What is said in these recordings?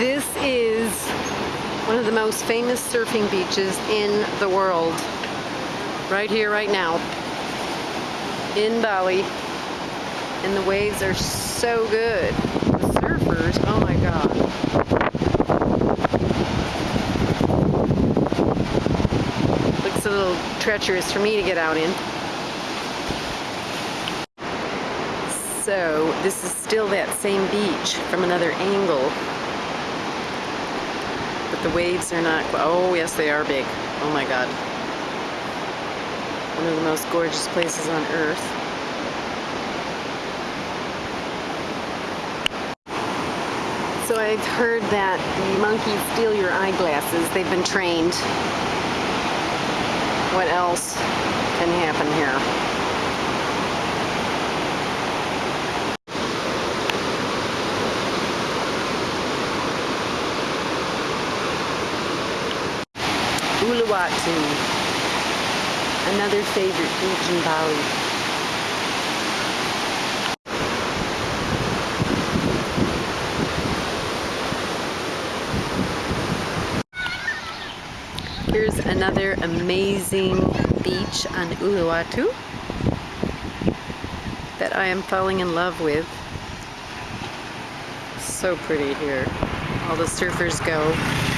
This is one of the most famous surfing beaches in the world. Right here, right now. In Bali. And the waves are so good. The surfers, oh my god. Looks a little treacherous for me to get out in. So this is still that same beach from another angle. But the waves are not, oh yes they are big. Oh my god. One of the most gorgeous places on earth. So I've heard that the monkeys steal your eyeglasses. They've been trained. What else can happen here? Uluwatu, another favorite beach in Bali. Here's another amazing beach on Uluwatu that I am falling in love with. So pretty here. All the surfers go.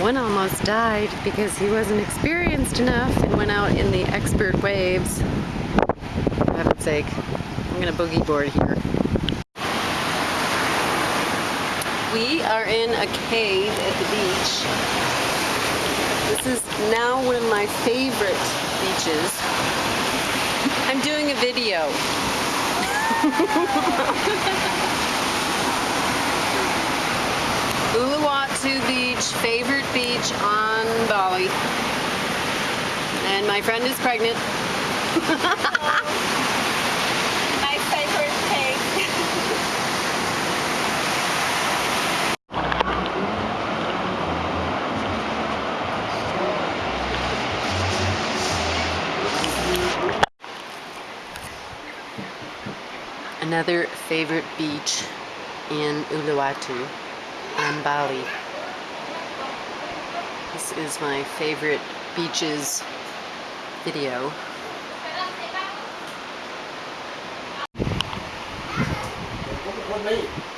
One almost died because he wasn't experienced enough and went out in the expert waves. For heaven's sake, I'm gonna boogie board here. We are in a cave at the beach. This is now one of my favorite beaches. I'm doing a video. Uluwatu Beach, favorite beach on Bali. And my friend is pregnant. my favorite cake. Another favorite beach in Uluwatu on Bali. This is my favorite beaches video. What,